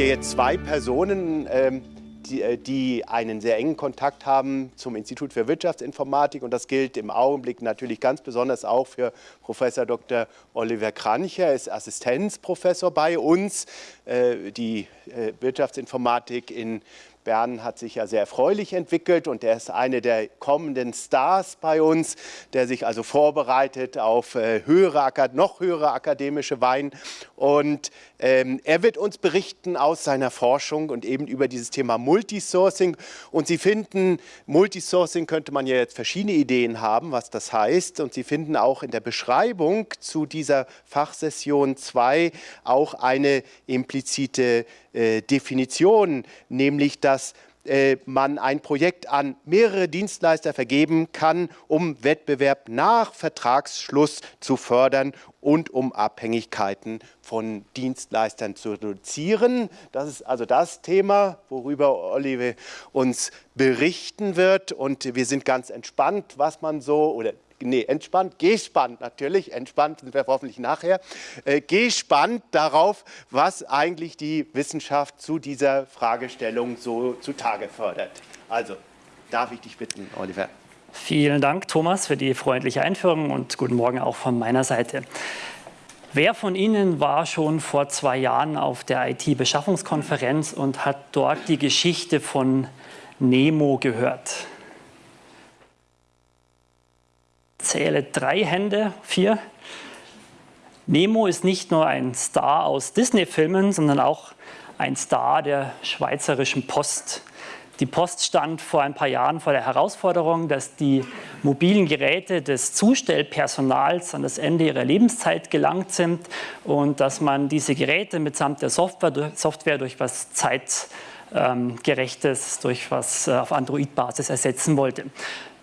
hier jetzt zwei Personen, ähm, die, äh, die, einen sehr engen Kontakt haben zum Institut für Wirtschaftsinformatik. Und das gilt im Augenblick natürlich ganz besonders auch für Professor Dr. Oliver Krancher. Er ist Assistenzprofessor bei uns. Äh, die äh, Wirtschaftsinformatik in Bern hat sich ja sehr erfreulich entwickelt und er ist eine der kommenden Stars bei uns, der sich also vorbereitet auf äh, höhere, noch höhere akademische Wein. Und ähm, er wird uns berichten aus seiner Forschung und eben über dieses Thema Multisourcing. Und Sie finden, Multisourcing könnte man ja jetzt verschiedene Ideen haben, was das heißt. Und Sie finden auch in der Beschreibung zu dieser Fachsession 2 auch eine implizite äh, Definition, nämlich dass äh, man ein Projekt an mehrere Dienstleister vergeben kann, um Wettbewerb nach Vertragsschluss zu fördern und um Abhängigkeiten von Dienstleistern zu reduzieren. Das ist also das Thema, worüber Olive uns berichten wird. Und wir sind ganz entspannt, was man so, oder nee, entspannt, gespannt natürlich, entspannt sind wir hoffentlich nachher, äh, gespannt darauf, was eigentlich die Wissenschaft zu dieser Fragestellung so zutage fördert. Also, darf ich dich bitten, Oliver. Vielen Dank, Thomas, für die freundliche Einführung und guten Morgen auch von meiner Seite. Wer von Ihnen war schon vor zwei Jahren auf der IT-Beschaffungskonferenz und hat dort die Geschichte von Nemo gehört? Zähle drei Hände, vier. Nemo ist nicht nur ein Star aus Disney-Filmen, sondern auch ein Star der schweizerischen Post. Die Post stand vor ein paar Jahren vor der Herausforderung, dass die mobilen Geräte des Zustellpersonals an das Ende ihrer Lebenszeit gelangt sind und dass man diese Geräte mitsamt der Software, Software durch was zeitgerechtes, durch was äh, auf Android-Basis ersetzen wollte.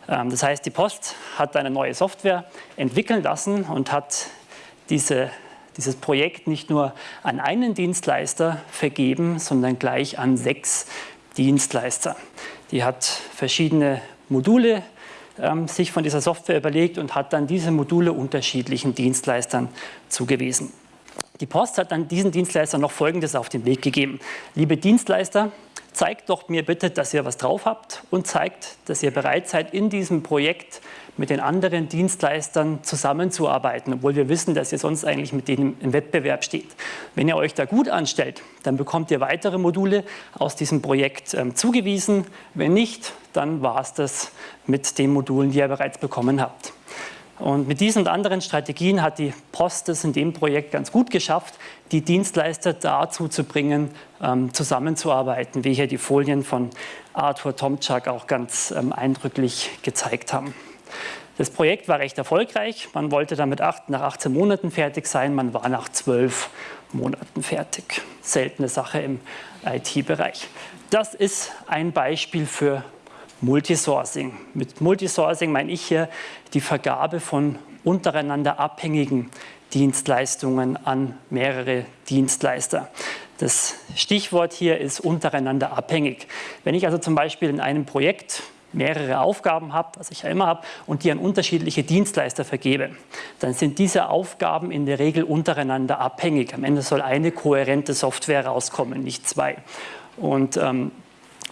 Ähm, das heißt, die Post hat eine neue Software entwickeln lassen und hat diese, dieses Projekt nicht nur an einen Dienstleister vergeben, sondern gleich an sechs Dienstleister. Die hat verschiedene Module ähm, sich von dieser Software überlegt und hat dann diese Module unterschiedlichen Dienstleistern zugewiesen. Die Post hat dann diesen Dienstleistern noch Folgendes auf den Weg gegeben. Liebe Dienstleister, zeigt doch mir bitte, dass ihr was drauf habt und zeigt, dass ihr bereit seid, in diesem Projekt mit den anderen Dienstleistern zusammenzuarbeiten, obwohl wir wissen, dass ihr sonst eigentlich mit denen im Wettbewerb steht. Wenn ihr euch da gut anstellt, dann bekommt ihr weitere Module aus diesem Projekt ähm, zugewiesen. Wenn nicht, dann war es das mit den Modulen, die ihr bereits bekommen habt. Und mit diesen und anderen Strategien hat die Post es in dem Projekt ganz gut geschafft, die Dienstleister dazu zu bringen, ähm, zusammenzuarbeiten, wie hier die Folien von Arthur Tomczak auch ganz ähm, eindrücklich gezeigt haben. Das Projekt war recht erfolgreich. Man wollte damit acht, nach 18 Monaten fertig sein. Man war nach 12 Monaten fertig. Seltene Sache im IT-Bereich. Das ist ein Beispiel für Multisourcing. Mit Multisourcing meine ich hier die Vergabe von untereinander abhängigen Dienstleistungen an mehrere Dienstleister. Das Stichwort hier ist untereinander abhängig. Wenn ich also zum Beispiel in einem Projekt mehrere Aufgaben habe, was ich ja immer habe, und die an unterschiedliche Dienstleister vergebe, dann sind diese Aufgaben in der Regel untereinander abhängig. Am Ende soll eine kohärente Software rauskommen, nicht zwei. Und ähm,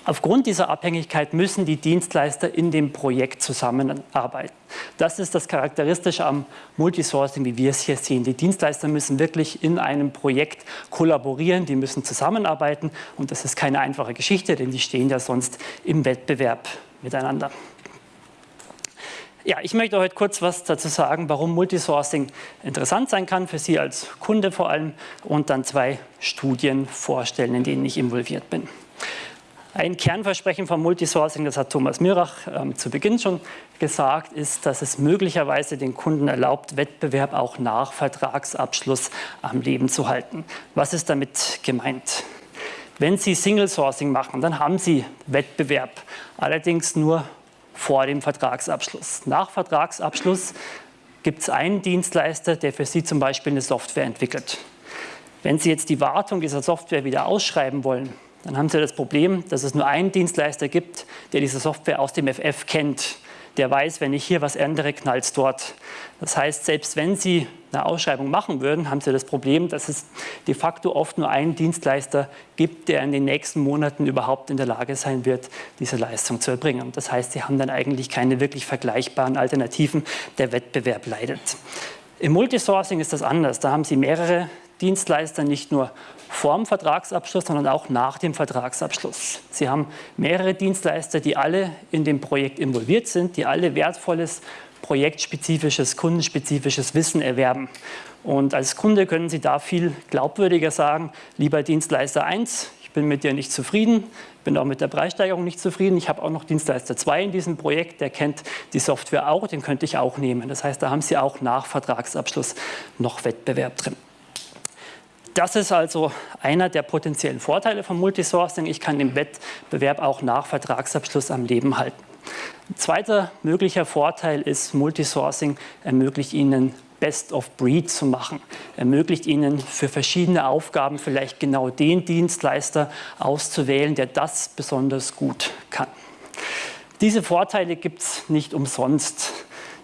Aufgrund dieser Abhängigkeit müssen die Dienstleister in dem Projekt zusammenarbeiten. Das ist das Charakteristische am Multisourcing, wie wir es hier sehen. Die Dienstleister müssen wirklich in einem Projekt kollaborieren, die müssen zusammenarbeiten und das ist keine einfache Geschichte, denn die stehen ja sonst im Wettbewerb miteinander. Ja, ich möchte heute kurz was dazu sagen, warum Multisourcing interessant sein kann, für Sie als Kunde vor allem, und dann zwei Studien vorstellen, in denen ich involviert bin. Ein Kernversprechen von Multisourcing, das hat Thomas Mirach ähm, zu Beginn schon gesagt, ist, dass es möglicherweise den Kunden erlaubt, Wettbewerb auch nach Vertragsabschluss am Leben zu halten. Was ist damit gemeint? Wenn Sie Single Sourcing machen, dann haben Sie Wettbewerb, allerdings nur vor dem Vertragsabschluss. Nach Vertragsabschluss gibt es einen Dienstleister, der für Sie zum Beispiel eine Software entwickelt. Wenn Sie jetzt die Wartung dieser Software wieder ausschreiben wollen, dann haben Sie das Problem, dass es nur einen Dienstleister gibt, der diese Software aus dem FF kennt. der weiß, wenn ich hier was ändere, knallt es dort. Das heißt, selbst wenn Sie eine Ausschreibung machen würden, haben Sie das Problem, dass es de facto oft nur einen Dienstleister gibt, der in den nächsten Monaten überhaupt in der Lage sein wird, diese Leistung zu erbringen. Das heißt, Sie haben dann eigentlich keine wirklich vergleichbaren Alternativen. Der Wettbewerb leidet. Im Multisourcing ist das anders. Da haben Sie mehrere Dienstleister, nicht nur vor dem Vertragsabschluss, sondern auch nach dem Vertragsabschluss. Sie haben mehrere Dienstleister, die alle in dem Projekt involviert sind, die alle wertvolles projektspezifisches, kundenspezifisches Wissen erwerben. Und als Kunde können Sie da viel glaubwürdiger sagen, lieber Dienstleister 1, ich bin mit dir nicht zufrieden, bin auch mit der Preissteigerung nicht zufrieden. Ich habe auch noch Dienstleister 2 in diesem Projekt, der kennt die Software auch, den könnte ich auch nehmen. Das heißt, da haben Sie auch nach Vertragsabschluss noch Wettbewerb drin. Das ist also einer der potenziellen Vorteile von Multisourcing. Ich kann den Wettbewerb auch nach Vertragsabschluss am Leben halten. Ein zweiter möglicher Vorteil ist, Multisourcing ermöglicht Ihnen Best of Breed zu machen, ermöglicht Ihnen für verschiedene Aufgaben vielleicht genau den Dienstleister auszuwählen, der das besonders gut kann. Diese Vorteile gibt es nicht umsonst,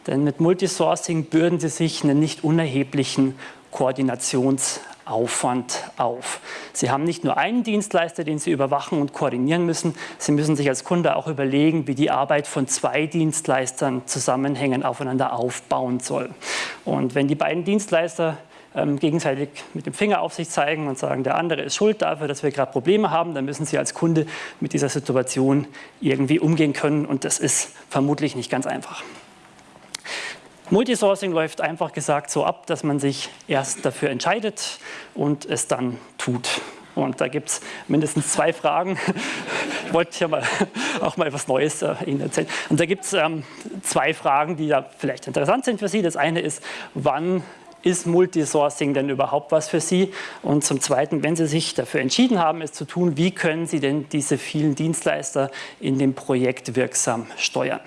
denn mit Multisourcing bürden Sie sich einen nicht unerheblichen Koordinations- Aufwand auf. Sie haben nicht nur einen Dienstleister, den Sie überwachen und koordinieren müssen, Sie müssen sich als Kunde auch überlegen, wie die Arbeit von zwei Dienstleistern zusammenhängen, aufeinander aufbauen soll. Und wenn die beiden Dienstleister ähm, gegenseitig mit dem Finger auf sich zeigen und sagen, der andere ist schuld dafür, dass wir gerade Probleme haben, dann müssen Sie als Kunde mit dieser Situation irgendwie umgehen können und das ist vermutlich nicht ganz einfach. Multisourcing läuft einfach gesagt so ab, dass man sich erst dafür entscheidet und es dann tut. Und da gibt es mindestens zwei Fragen. Ich wollte ja mal, auch mal was Neues äh, Ihnen erzählen. Und da gibt es ähm, zwei Fragen, die ja vielleicht interessant sind für Sie. Das eine ist, wann ist Multisourcing denn überhaupt was für Sie? Und zum Zweiten, wenn Sie sich dafür entschieden haben, es zu tun, wie können Sie denn diese vielen Dienstleister in dem Projekt wirksam steuern?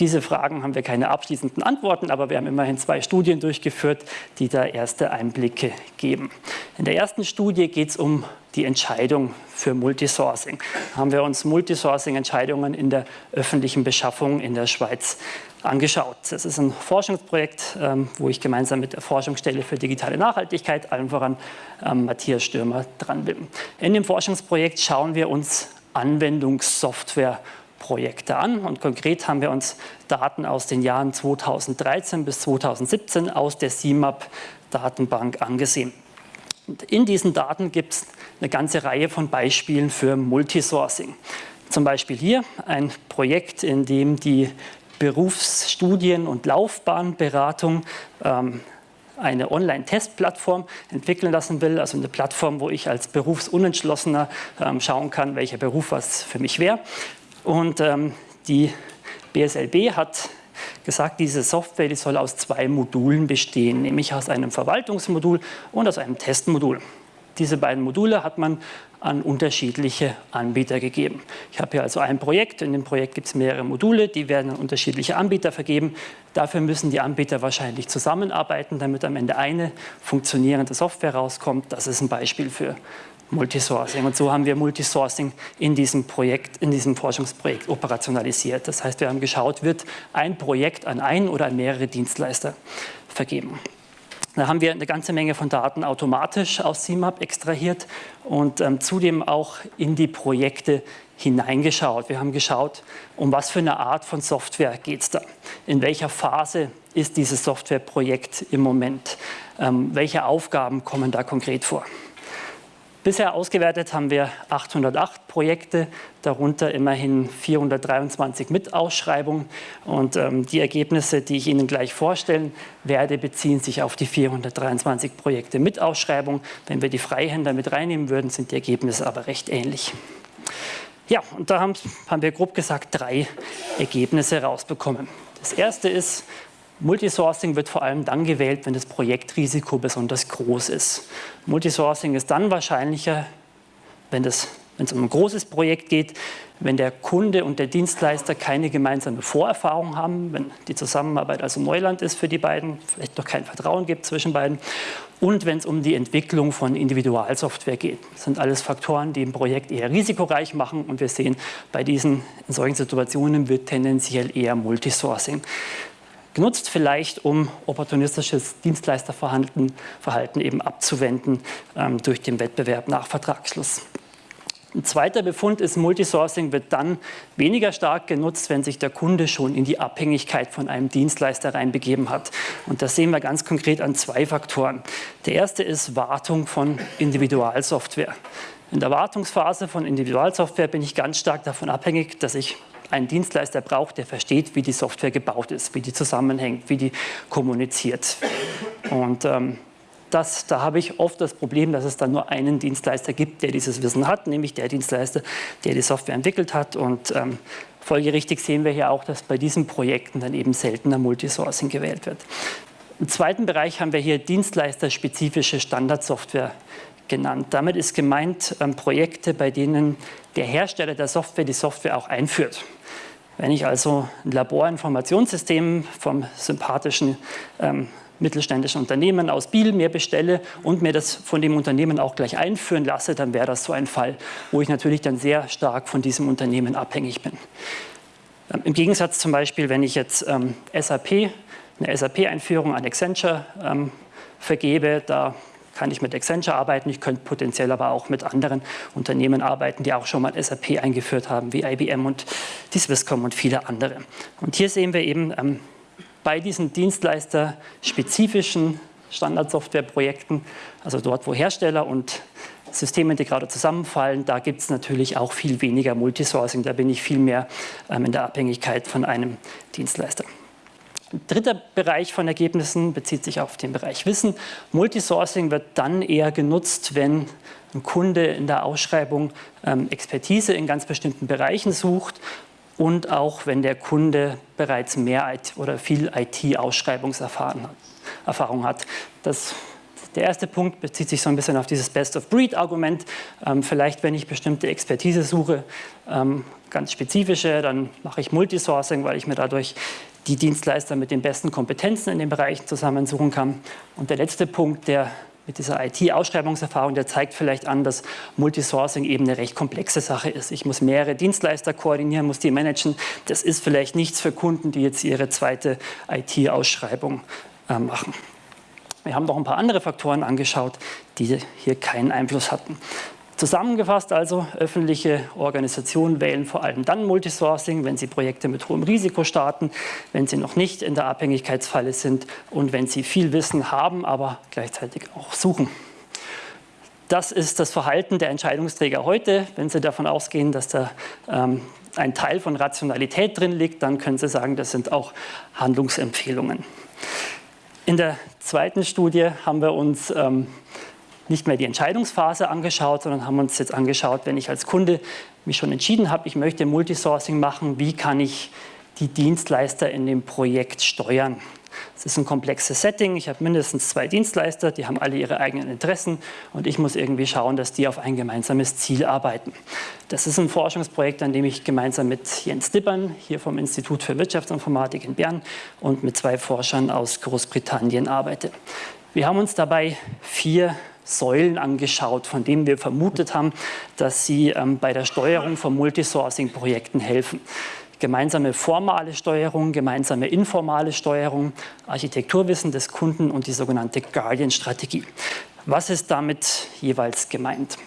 Diese Fragen haben wir keine abschließenden Antworten, aber wir haben immerhin zwei Studien durchgeführt, die da erste Einblicke geben. In der ersten Studie geht es um die Entscheidung für Multisourcing. Da haben wir uns Multisourcing-Entscheidungen in der öffentlichen Beschaffung in der Schweiz angeschaut. Das ist ein Forschungsprojekt, ähm, wo ich gemeinsam mit der Forschungsstelle für digitale Nachhaltigkeit, allen voran ähm, Matthias Stürmer, dran bin. In dem Forschungsprojekt schauen wir uns Anwendungssoftware Projekte an. Und konkret haben wir uns Daten aus den Jahren 2013 bis 2017 aus der CIMAP-Datenbank angesehen. Und in diesen Daten gibt es eine ganze Reihe von Beispielen für Multisourcing. Zum Beispiel hier ein Projekt, in dem die Berufsstudien- und Laufbahnberatung ähm, eine Online-Testplattform entwickeln lassen will, also eine Plattform, wo ich als Berufsunentschlossener ähm, schauen kann, welcher Beruf was für mich wäre. Und ähm, die BSLB hat gesagt, diese Software die soll aus zwei Modulen bestehen, nämlich aus einem Verwaltungsmodul und aus einem Testmodul. Diese beiden Module hat man an unterschiedliche Anbieter gegeben. Ich habe hier also ein Projekt, in dem Projekt gibt es mehrere Module, die werden an unterschiedliche Anbieter vergeben. Dafür müssen die Anbieter wahrscheinlich zusammenarbeiten, damit am Ende eine funktionierende Software rauskommt. Das ist ein Beispiel für Multisourcing. Und so haben wir Multisourcing in diesem Projekt, in diesem Forschungsprojekt operationalisiert. Das heißt, wir haben geschaut, wird ein Projekt an einen oder an mehrere Dienstleister vergeben. Da haben wir eine ganze Menge von Daten automatisch aus CMAP extrahiert und ähm, zudem auch in die Projekte hineingeschaut. Wir haben geschaut, um was für eine Art von Software geht es da. In welcher Phase ist dieses Softwareprojekt im Moment? Ähm, welche Aufgaben kommen da konkret vor? Bisher ausgewertet haben wir 808 Projekte, darunter immerhin 423 Mitausschreibungen. Und ähm, die Ergebnisse, die ich Ihnen gleich vorstellen werde, beziehen sich auf die 423 Projekte mit Ausschreibung. Wenn wir die Freihänder mit reinnehmen würden, sind die Ergebnisse aber recht ähnlich. Ja, und da haben, haben wir grob gesagt drei Ergebnisse rausbekommen. Das erste ist, Multisourcing wird vor allem dann gewählt, wenn das Projektrisiko besonders groß ist. Multisourcing ist dann wahrscheinlicher, wenn, es um ein großes Projekt geht, wenn der Kunde und der Dienstleister keine gemeinsame Vorerfahrung haben, wenn die Zusammenarbeit also Neuland ist für die beiden, vielleicht noch kein Vertrauen gibt zwischen beiden und wenn es um die Entwicklung von Individualsoftware geht. Das sind alles Faktoren, die ein Projekt eher risikoreich machen und wir sehen, bei diesen in solchen Situationen wird tendenziell eher Multisourcing genutzt, vielleicht um opportunistisches Dienstleisterverhalten Verhalten eben abzuwenden ähm, durch den Wettbewerb nach Vertragsschluss. Ein zweiter Befund ist, Multisourcing wird dann weniger stark genutzt, wenn sich der Kunde schon in die Abhängigkeit von einem Dienstleister reinbegeben hat. Und das sehen wir ganz konkret an zwei Faktoren. Der erste ist Wartung von Individualsoftware. In der Wartungsphase von Individualsoftware bin ich ganz stark davon abhängig, dass ich einen Dienstleister brauche, der versteht, wie die Software gebaut ist, wie die zusammenhängt, wie die kommuniziert. Und ähm, das, da habe ich oft das Problem, dass es dann nur einen Dienstleister gibt, der dieses Wissen hat, nämlich der Dienstleister, der die Software entwickelt hat. Und ähm, folgerichtig sehen wir hier auch, dass bei diesen Projekten dann eben seltener Multisourcing gewählt wird. Im zweiten Bereich haben wir hier dienstleisterspezifische Standardsoftware genannt. Damit ist gemeint ähm, Projekte, bei denen der Hersteller der Software die Software auch einführt. Wenn ich also ein Laborinformationssystem vom sympathischen ähm, mittelständischen Unternehmen aus Biel mir bestelle und mir das von dem Unternehmen auch gleich einführen lasse, dann wäre das so ein Fall, wo ich natürlich dann sehr stark von diesem Unternehmen abhängig bin. Ähm, Im Gegensatz zum Beispiel, wenn ich jetzt ähm, SAP, eine SAP-Einführung an Accenture ähm, vergebe, da kann ich mit Accenture arbeiten, ich könnte potenziell aber auch mit anderen Unternehmen arbeiten, die auch schon mal SAP eingeführt haben, wie IBM und die Swisscom und viele andere. Und hier sehen wir eben, ähm, bei diesen dienstleisterspezifischen Standardsoftwareprojekten, also dort, wo Hersteller und Systemintegrator zusammenfallen, da gibt es natürlich auch viel weniger Multisourcing, da bin ich viel mehr ähm, in der Abhängigkeit von einem Dienstleister. Dritter Bereich von Ergebnissen bezieht sich auf den Bereich Wissen. Multisourcing wird dann eher genutzt, wenn ein Kunde in der Ausschreibung ähm, Expertise in ganz bestimmten Bereichen sucht und auch wenn der Kunde bereits mehr IT oder viel IT-Ausschreibungserfahrung hat. Das, der erste Punkt bezieht sich so ein bisschen auf dieses Best-of-Breed-Argument. Ähm, vielleicht, wenn ich bestimmte Expertise suche, ähm, ganz spezifische, dann mache ich Multisourcing, weil ich mir dadurch die Dienstleister mit den besten Kompetenzen in den Bereichen zusammensuchen kann. Und der letzte Punkt, der mit dieser IT-Ausschreibungserfahrung, der zeigt vielleicht an, dass Multisourcing eben eine recht komplexe Sache ist. Ich muss mehrere Dienstleister koordinieren, muss die managen. Das ist vielleicht nichts für Kunden, die jetzt ihre zweite IT-Ausschreibung äh, machen. Wir haben noch ein paar andere Faktoren angeschaut, die hier keinen Einfluss hatten. Zusammengefasst also, öffentliche Organisationen wählen vor allem dann Multisourcing, wenn sie Projekte mit hohem Risiko starten, wenn sie noch nicht in der Abhängigkeitsfalle sind und wenn sie viel Wissen haben, aber gleichzeitig auch suchen. Das ist das Verhalten der Entscheidungsträger heute. Wenn Sie davon ausgehen, dass da ähm, ein Teil von Rationalität drin liegt, dann können Sie sagen, das sind auch Handlungsempfehlungen. In der zweiten Studie haben wir uns ähm, nicht mehr die Entscheidungsphase angeschaut, sondern haben uns jetzt angeschaut, wenn ich als Kunde mich schon entschieden habe, ich möchte Multisourcing machen, wie kann ich die Dienstleister in dem Projekt steuern. Es ist ein komplexes Setting. Ich habe mindestens zwei Dienstleister, die haben alle ihre eigenen Interessen und ich muss irgendwie schauen, dass die auf ein gemeinsames Ziel arbeiten. Das ist ein Forschungsprojekt, an dem ich gemeinsam mit Jens Dippern hier vom Institut für Wirtschaftsinformatik in Bern und mit zwei Forschern aus Großbritannien arbeite. Wir haben uns dabei vier Säulen angeschaut, von denen wir vermutet haben, dass sie ähm, bei der Steuerung von Multisourcing-Projekten helfen. Gemeinsame formale Steuerung, gemeinsame informale Steuerung, Architekturwissen des Kunden und die sogenannte Guardian-Strategie. Was ist damit jeweils gemeint?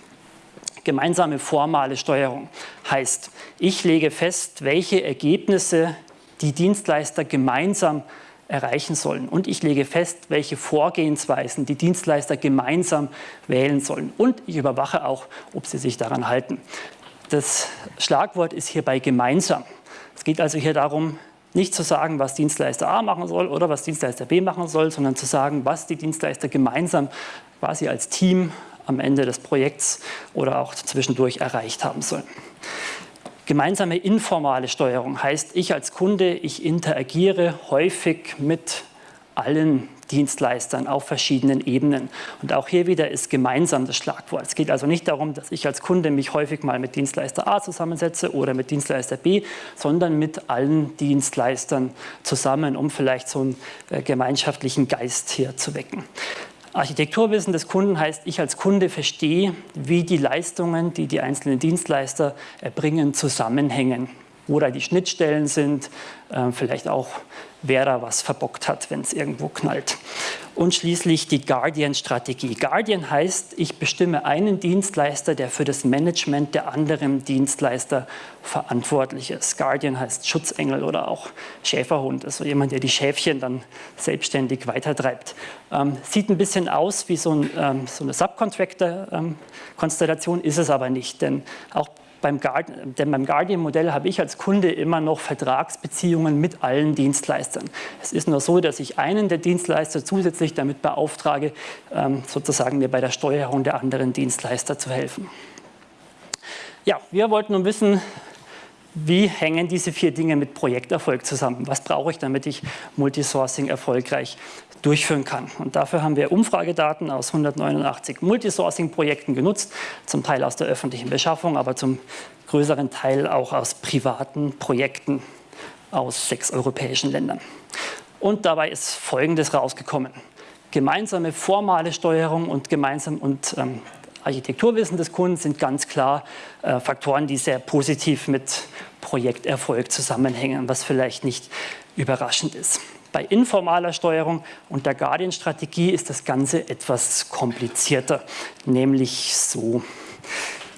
Gemeinsame formale Steuerung heißt, ich lege fest, welche Ergebnisse die Dienstleister gemeinsam erreichen sollen. Und ich lege fest, welche Vorgehensweisen die Dienstleister gemeinsam wählen sollen. Und ich überwache auch, ob sie sich daran halten. Das Schlagwort ist hierbei gemeinsam. Es geht also hier darum, nicht zu sagen, was Dienstleister A machen soll oder was Dienstleister B machen soll, sondern zu sagen, was die Dienstleister gemeinsam quasi als Team am Ende des Projekts oder auch zwischendurch erreicht haben sollen. Gemeinsame informale Steuerung heißt, ich als Kunde, ich interagiere häufig mit allen Dienstleistern auf verschiedenen Ebenen. Und auch hier wieder ist gemeinsam das Schlagwort. Es geht also nicht darum, dass ich als Kunde mich häufig mal mit Dienstleister A zusammensetze oder mit Dienstleister B, sondern mit allen Dienstleistern zusammen, um vielleicht so einen äh, gemeinschaftlichen Geist hier zu wecken. Architekturwissen des Kunden heißt, ich als Kunde verstehe, wie die Leistungen, die die einzelnen Dienstleister erbringen, zusammenhängen wo da die Schnittstellen sind, äh, vielleicht auch, wer da was verbockt hat, wenn es irgendwo knallt. Und schließlich die Guardian-Strategie. Guardian heißt, ich bestimme einen Dienstleister, der für das Management der anderen Dienstleister verantwortlich ist. Guardian heißt Schutzengel oder auch Schäferhund, also jemand, der die Schäfchen dann selbstständig weitertreibt. Ähm, sieht ein bisschen aus wie so, ein, ähm, so eine Subcontractor-Konstellation, ähm, ist es aber nicht, denn auch beim Guardian, denn beim Guardian-Modell habe ich als Kunde immer noch Vertragsbeziehungen mit allen Dienstleistern. Es ist nur so, dass ich einen der Dienstleister zusätzlich damit beauftrage, ähm, sozusagen mir bei der Steuerung der anderen Dienstleister zu helfen. Ja, wir wollten nun wissen, wie hängen diese vier Dinge mit Projekterfolg zusammen? Was brauche ich, damit ich Multisourcing erfolgreich durchführen kann? Und dafür haben wir Umfragedaten aus 189 Multisourcing-Projekten genutzt, zum Teil aus der öffentlichen Beschaffung, aber zum größeren Teil auch aus privaten Projekten aus sechs europäischen Ländern. Und dabei ist Folgendes rausgekommen. Gemeinsame formale Steuerung und gemeinsam und ähm, Architekturwissen des Kunden sind ganz klar äh, Faktoren, die sehr positiv mit Projekterfolg zusammenhängen, was vielleicht nicht überraschend ist. Bei informaler Steuerung und der Guardian-Strategie ist das Ganze etwas komplizierter, nämlich so.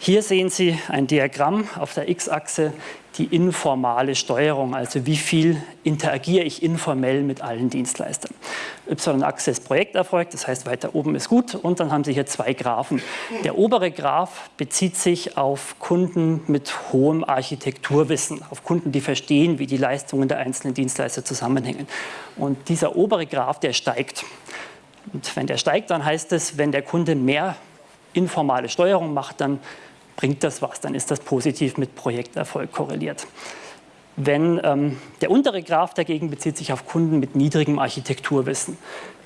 Hier sehen Sie ein Diagramm auf der x-Achse die informale Steuerung, also wie viel interagiere ich informell mit allen Dienstleistern. Y-Achse ist Projekterfolg, das heißt weiter oben ist gut und dann haben Sie hier zwei Graphen. Der obere Graph bezieht sich auf Kunden mit hohem Architekturwissen, auf Kunden, die verstehen, wie die Leistungen der einzelnen Dienstleister zusammenhängen. Und dieser obere Graph, der steigt. Und wenn der steigt, dann heißt es, wenn der Kunde mehr informale Steuerung macht, dann bringt das was, dann ist das positiv mit Projekterfolg korreliert. Wenn ähm, der untere Graph dagegen bezieht sich auf Kunden mit niedrigem Architekturwissen,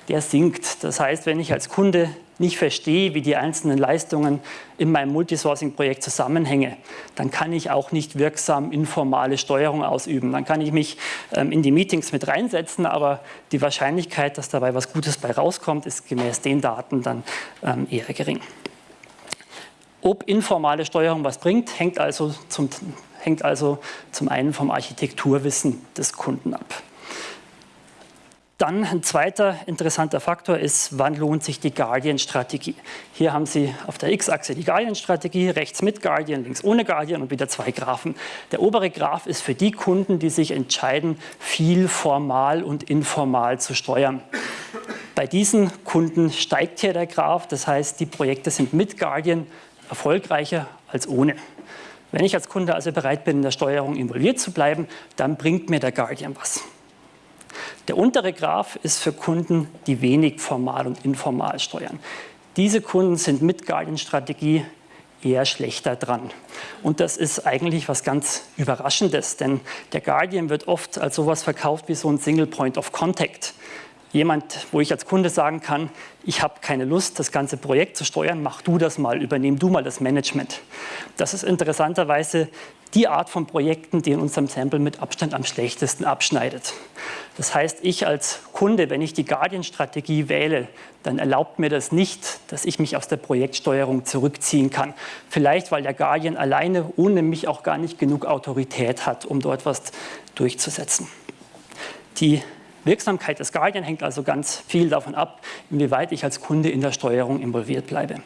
der sinkt. Das heißt, wenn ich als Kunde nicht verstehe, wie die einzelnen Leistungen in meinem Multisourcing-Projekt zusammenhängen, dann kann ich auch nicht wirksam informale Steuerung ausüben. Dann kann ich mich ähm, in die Meetings mit reinsetzen, aber die Wahrscheinlichkeit, dass dabei was Gutes bei rauskommt, ist gemäß den Daten dann ähm, eher gering. Ob informale Steuerung was bringt, hängt also zum, hängt also zum einen vom Architekturwissen des Kunden ab. Dann ein zweiter interessanter Faktor ist, wann lohnt sich die Guardian-Strategie. Hier haben Sie auf der x-Achse die Guardian-Strategie, rechts mit Guardian, links ohne Guardian und wieder zwei Graphen. Der obere Graph ist für die Kunden, die sich entscheiden, viel formal und informal zu steuern. Bei diesen Kunden steigt hier der Graph, das heißt, die Projekte sind mit Guardian erfolgreicher als ohne. Wenn ich als Kunde also bereit bin, in der Steuerung involviert zu bleiben, dann bringt mir der Guardian was. Der untere Graph ist für Kunden, die wenig formal und informal steuern. Diese Kunden sind mit Guardian-Strategie eher schlechter dran. Und das ist eigentlich was ganz Überraschendes, denn der Guardian wird oft als sowas verkauft wie so ein Single Point of Contact jemand, wo ich als Kunde sagen kann, ich habe keine Lust, das ganze Projekt zu steuern, mach du das mal, übernehm du mal das Management. Das ist interessanterweise die Art von Projekten, die in unserem Sample mit Abstand am schlechtesten abschneidet. Das heißt, ich als Kunde, wenn ich die Guardian-Strategie wähle, dann erlaubt mir das nicht, dass ich mich aus der Projektsteuerung zurückziehen kann. Vielleicht, weil der Guardian alleine ohne mich auch gar nicht genug Autorität hat, um dort was durchzusetzen. Die Wirksamkeit des Guardian hängt also ganz viel davon ab, inwieweit ich als Kunde in der Steuerung involviert bleibe.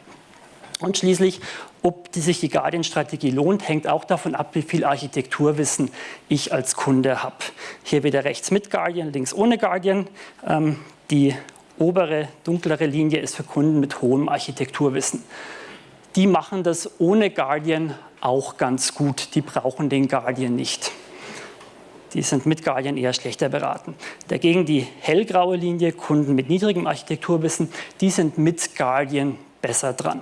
Und schließlich, ob die sich die Guardian-Strategie lohnt, hängt auch davon ab, wie viel Architekturwissen ich als Kunde habe. Hier wieder rechts mit Guardian, links ohne Guardian. Ähm, die obere, dunklere Linie ist für Kunden mit hohem Architekturwissen. Die machen das ohne Guardian auch ganz gut. Die brauchen den Guardian nicht die sind mit Guardian eher schlechter beraten. Dagegen die hellgraue Linie, Kunden mit niedrigem Architekturwissen, die sind mit Guardian besser dran.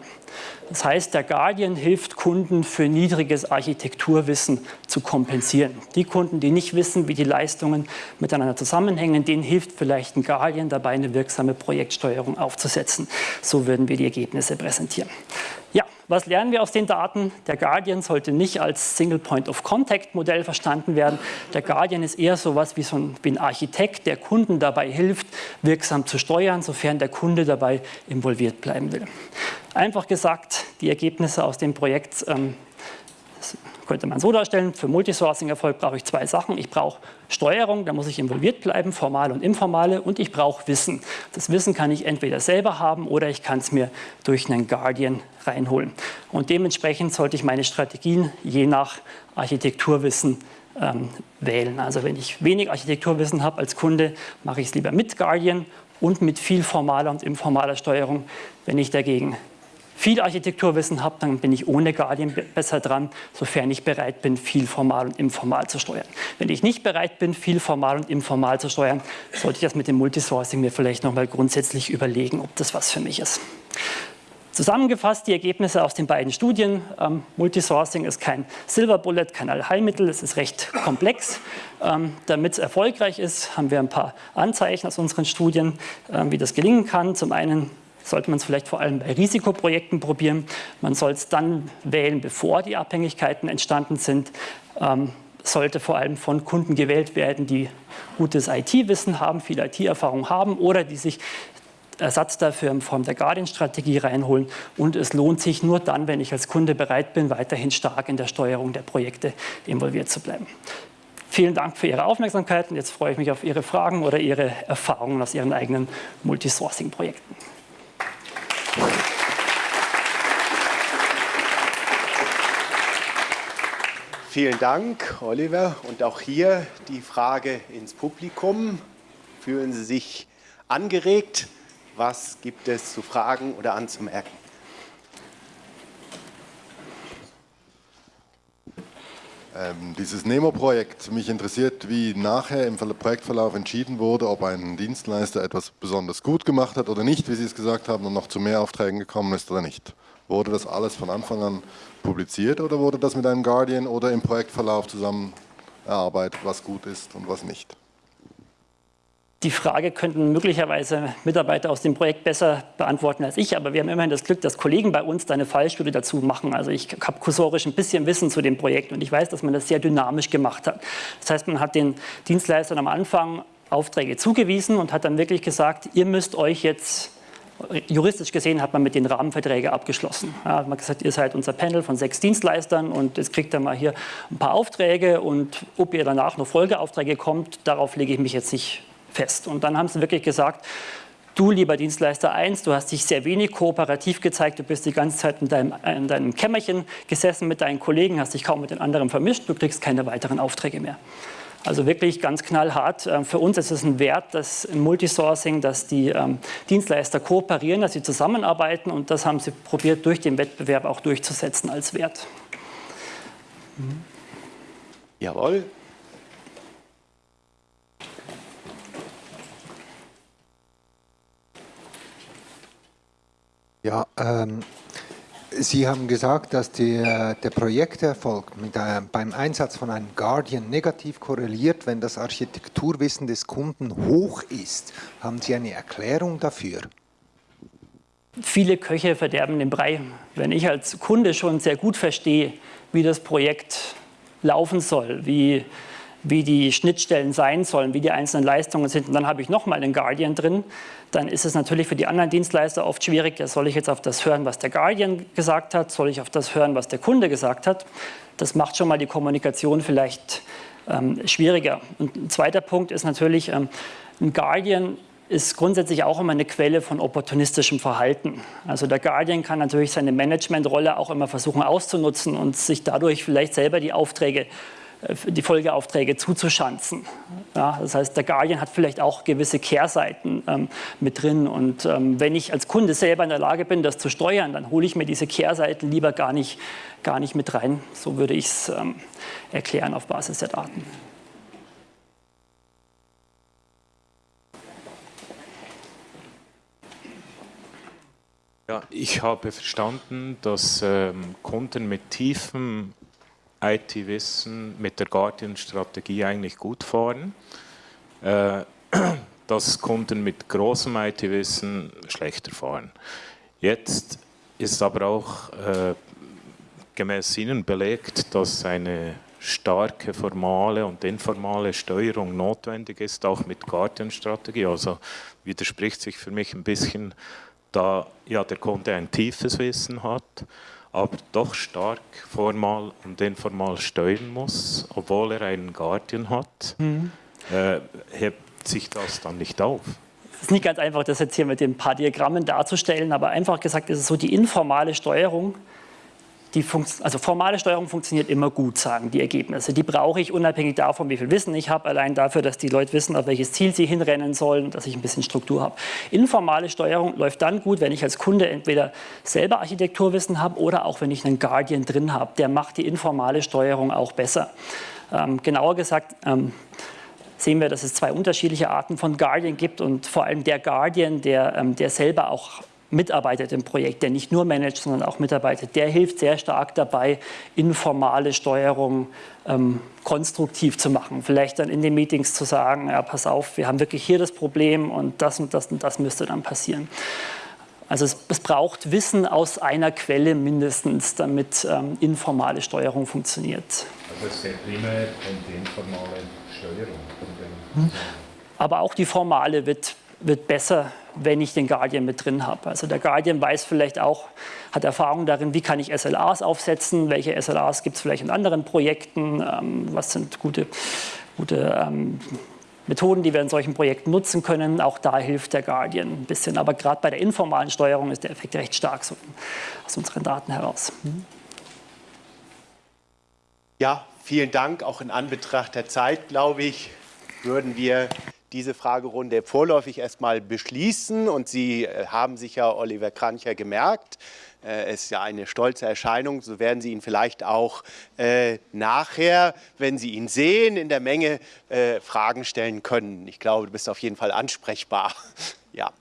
Das heißt, der Guardian hilft Kunden für niedriges Architekturwissen zu kompensieren. Die Kunden, die nicht wissen, wie die Leistungen miteinander zusammenhängen, denen hilft vielleicht ein Guardian dabei, eine wirksame Projektsteuerung aufzusetzen. So würden wir die Ergebnisse präsentieren. Ja, was lernen wir aus den Daten? Der Guardian sollte nicht als Single Point of Contact Modell verstanden werden. Der Guardian ist eher so etwas wie, so ein, wie ein Architekt, der Kunden dabei hilft, wirksam zu steuern, sofern der Kunde dabei involviert bleiben will. Einfach gesagt, die Ergebnisse aus dem Projekt ähm, könnte man so darstellen, für Multisourcing-Erfolg brauche ich zwei Sachen. Ich brauche Steuerung, da muss ich involviert bleiben, formale und informale, und ich brauche Wissen. Das Wissen kann ich entweder selber haben oder ich kann es mir durch einen Guardian reinholen. Und dementsprechend sollte ich meine Strategien je nach Architekturwissen ähm, wählen. Also wenn ich wenig Architekturwissen habe als Kunde, mache ich es lieber mit Guardian und mit viel formaler und informaler Steuerung. Wenn ich dagegen viel Architekturwissen habe, dann bin ich ohne Guardian besser dran, sofern ich bereit bin, viel formal und informal zu steuern. Wenn ich nicht bereit bin, viel formal und informal zu steuern, sollte ich das mit dem Multisourcing mir vielleicht noch mal grundsätzlich überlegen, ob das was für mich ist. Zusammengefasst die Ergebnisse aus den beiden Studien. Ähm, Multisourcing ist kein Silver Bullet, kein Allheilmittel, es ist recht komplex. Ähm, Damit es erfolgreich ist, haben wir ein paar Anzeichen aus unseren Studien, ähm, wie das gelingen kann. Zum einen sollte man es vielleicht vor allem bei Risikoprojekten probieren. Man soll es dann wählen, bevor die Abhängigkeiten entstanden sind. Ähm, sollte vor allem von Kunden gewählt werden, die gutes IT-Wissen haben, viel IT-Erfahrung haben oder die sich Ersatz dafür in Form der Guardian-Strategie reinholen. Und es lohnt sich nur dann, wenn ich als Kunde bereit bin, weiterhin stark in der Steuerung der Projekte involviert zu bleiben. Vielen Dank für Ihre Aufmerksamkeit und jetzt freue ich mich auf Ihre Fragen oder Ihre Erfahrungen aus Ihren eigenen Multisourcing-Projekten. Vielen Dank, Oliver. Und auch hier die Frage ins Publikum. Fühlen Sie sich angeregt? Was gibt es zu fragen oder anzumerken? Ähm, dieses Nemo-Projekt, mich interessiert, wie nachher im Projektverlauf entschieden wurde, ob ein Dienstleister etwas besonders gut gemacht hat oder nicht, wie Sie es gesagt haben, und noch zu mehr Aufträgen gekommen ist oder nicht. Wurde das alles von Anfang an publiziert oder wurde das mit einem Guardian oder im Projektverlauf zusammen erarbeitet, was gut ist und was nicht? Die Frage könnten möglicherweise Mitarbeiter aus dem Projekt besser beantworten als ich, aber wir haben immerhin das Glück, dass Kollegen bei uns da eine Fallstudie dazu machen. Also ich habe kursorisch ein bisschen Wissen zu dem Projekt und ich weiß, dass man das sehr dynamisch gemacht hat. Das heißt, man hat den Dienstleistern am Anfang Aufträge zugewiesen und hat dann wirklich gesagt, ihr müsst euch jetzt juristisch gesehen hat man mit den Rahmenverträgen abgeschlossen. Ja, man hat gesagt, ihr seid unser Panel von sechs Dienstleistern und jetzt kriegt ihr mal hier ein paar Aufträge und ob ihr danach noch Folgeaufträge kommt, darauf lege ich mich jetzt nicht fest. Und dann haben sie wirklich gesagt, du lieber Dienstleister 1, du hast dich sehr wenig kooperativ gezeigt, du bist die ganze Zeit in deinem, in deinem Kämmerchen gesessen mit deinen Kollegen, hast dich kaum mit den anderen vermischt, du kriegst keine weiteren Aufträge mehr. Also wirklich ganz knallhart. Ähm, für uns ist es ein Wert, dass im Multisourcing, dass die ähm, Dienstleister kooperieren, dass sie zusammenarbeiten und das haben sie probiert durch den Wettbewerb auch durchzusetzen als Wert. Jawohl. Ja, ähm, Sie haben gesagt, dass die, der Projekterfolg mit, äh, beim Einsatz von einem Guardian negativ korreliert, wenn das Architekturwissen des Kunden hoch ist. Haben Sie eine Erklärung dafür? Viele Köche verderben den Brei. Wenn ich als Kunde schon sehr gut verstehe, wie das Projekt laufen soll, wie wie die Schnittstellen sein sollen, wie die einzelnen Leistungen sind. Und dann habe ich nochmal einen Guardian drin. Dann ist es natürlich für die anderen Dienstleister oft schwierig, ja, soll ich jetzt auf das hören, was der Guardian gesagt hat, soll ich auf das hören, was der Kunde gesagt hat. Das macht schon mal die Kommunikation vielleicht ähm, schwieriger. Und ein zweiter Punkt ist natürlich, ähm, ein Guardian ist grundsätzlich auch immer eine Quelle von opportunistischem Verhalten. Also der Guardian kann natürlich seine Managementrolle auch immer versuchen auszunutzen und sich dadurch vielleicht selber die Aufträge die Folgeaufträge zuzuschanzen. Ja, das heißt, der Guardian hat vielleicht auch gewisse Kehrseiten ähm, mit drin. Und ähm, wenn ich als Kunde selber in der Lage bin, das zu steuern, dann hole ich mir diese Kehrseiten lieber gar nicht, gar nicht mit rein. So würde ich es ähm, erklären auf Basis der Daten. Ja, ich habe verstanden, dass ähm, Kunden mit tiefem IT-Wissen mit der Guardian-Strategie eigentlich gut fahren, äh, dass Kunden mit großem IT-Wissen schlechter fahren. Jetzt ist aber auch äh, gemäß Ihnen belegt, dass eine starke formale und informale Steuerung notwendig ist, auch mit Guardian-Strategie. Also widerspricht sich für mich ein bisschen, da ja der Kunde ein tiefes Wissen hat, aber doch stark formal und informal steuern muss, obwohl er einen Guardian hat, mhm. äh, hebt sich das dann nicht auf. Es ist nicht ganz einfach, das jetzt hier mit den paar Diagrammen darzustellen, aber einfach gesagt ist es so, die informale Steuerung die also formale Steuerung funktioniert immer gut, sagen die Ergebnisse. Die brauche ich unabhängig davon, wie viel Wissen ich habe, allein dafür, dass die Leute wissen, auf welches Ziel sie hinrennen sollen, dass ich ein bisschen Struktur habe. Informale Steuerung läuft dann gut, wenn ich als Kunde entweder selber Architekturwissen habe oder auch wenn ich einen Guardian drin habe. Der macht die informale Steuerung auch besser. Ähm, genauer gesagt, ähm, sehen wir, dass es zwei unterschiedliche Arten von Guardian gibt und vor allem der Guardian, der, ähm, der selber auch mitarbeitet im Projekt, der nicht nur managt, sondern auch mitarbeitet, der hilft sehr stark dabei, informale Steuerung ähm, konstruktiv zu machen. Vielleicht dann in den Meetings zu sagen, ja, pass auf, wir haben wirklich hier das Problem und das und das und das müsste dann passieren. Also es, es braucht Wissen aus einer Quelle mindestens, damit ähm, informale Steuerung funktioniert. Also es geht primär die informale Steuerung. Hm. Aber auch die formale wird, wird besser wenn ich den Guardian mit drin habe. Also der Guardian weiß vielleicht auch, hat Erfahrung darin, wie kann ich SLAs aufsetzen, welche SLAs gibt es vielleicht in anderen Projekten, ähm, was sind gute, gute ähm, Methoden, die wir in solchen Projekten nutzen können. Auch da hilft der Guardian ein bisschen. Aber gerade bei der informalen Steuerung ist der Effekt recht stark so aus unseren Daten heraus. Ja, vielen Dank. Auch in Anbetracht der Zeit, glaube ich, würden wir diese Fragerunde vorläufig erstmal beschließen. Und Sie äh, haben sicher Oliver Krancher gemerkt, äh, ist ja eine stolze Erscheinung, so werden Sie ihn vielleicht auch äh, nachher, wenn Sie ihn sehen, in der Menge äh, Fragen stellen können. Ich glaube, du bist auf jeden Fall ansprechbar. ja.